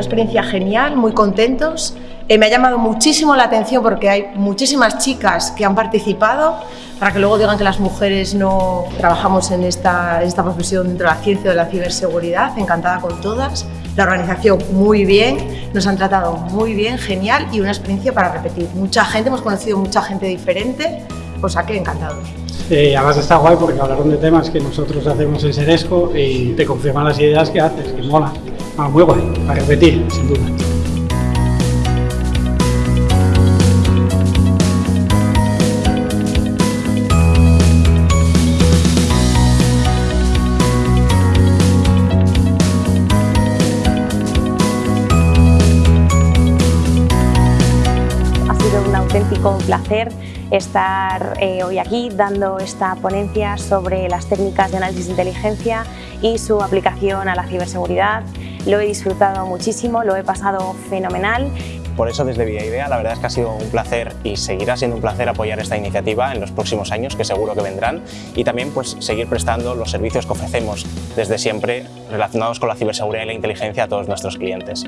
una experiencia genial, muy contentos. Eh, me ha llamado muchísimo la atención porque hay muchísimas chicas que han participado, para que luego digan que las mujeres no trabajamos en esta, esta profesión dentro de la ciencia de la ciberseguridad, encantada con todas. La organización muy bien, nos han tratado muy bien, genial y una experiencia para repetir. Mucha gente, hemos conocido mucha gente diferente, o sea que encantados. Eh, además está guay porque hablaron de temas que nosotros hacemos en Seresco y te confirman las ideas que haces, que mola. Ah, muy guay, para repetir, sin duda. Ha sido un auténtico placer estar eh, hoy aquí dando esta ponencia sobre las técnicas de análisis de inteligencia y su aplicación a la ciberseguridad. Lo he disfrutado muchísimo, lo he pasado fenomenal. Por eso desde Vía Idea la verdad es que ha sido un placer y seguirá siendo un placer apoyar esta iniciativa en los próximos años que seguro que vendrán y también pues seguir prestando los servicios que ofrecemos desde siempre relacionados con la ciberseguridad y la inteligencia a todos nuestros clientes.